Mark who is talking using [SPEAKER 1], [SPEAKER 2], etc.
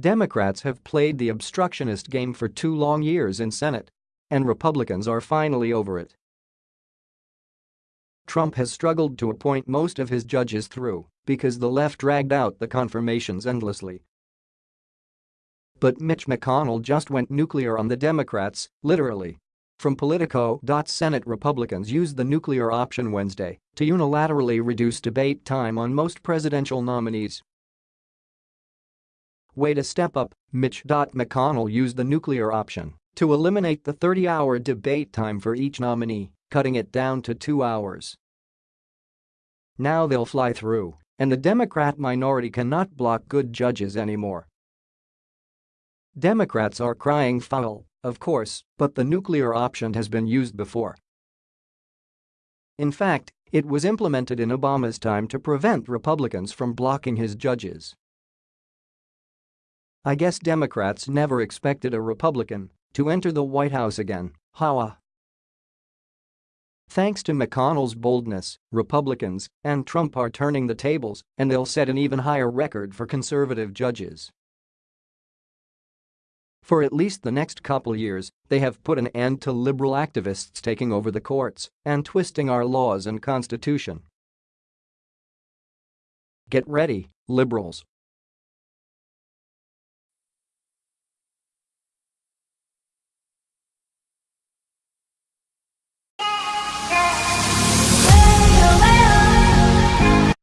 [SPEAKER 1] Democrats have played the obstructionist game for two long years in Senate. And Republicans are finally over it. Trump has struggled to appoint most of his judges through because the left dragged out the confirmations endlessly. But Mitch McConnell just went nuclear on the Democrats, literally. From Politico. Senate Republicans used the nuclear option Wednesday to unilaterally reduce debate time on most presidential nominees Way to step up, Mitch. McConnell used the nuclear option to eliminate the 30-hour debate time for each nominee, cutting it down to two hours. Now they'll fly through, and the Democrat minority cannot block good judges anymore. Democrats are crying foul, of course, but the nuclear option has been used before. In fact, it was implemented in Obama's time to prevent Republicans from blocking his judges. I guess Democrats never expected a Republican to enter the White House again, haha. Thanks to McConnell's boldness, Republicans and Trump are turning the tables and they'll set an even higher record for conservative judges. For at least the next couple years, they have put an end to liberal activists taking over the courts and twisting our laws and constitution. Get ready, liberals.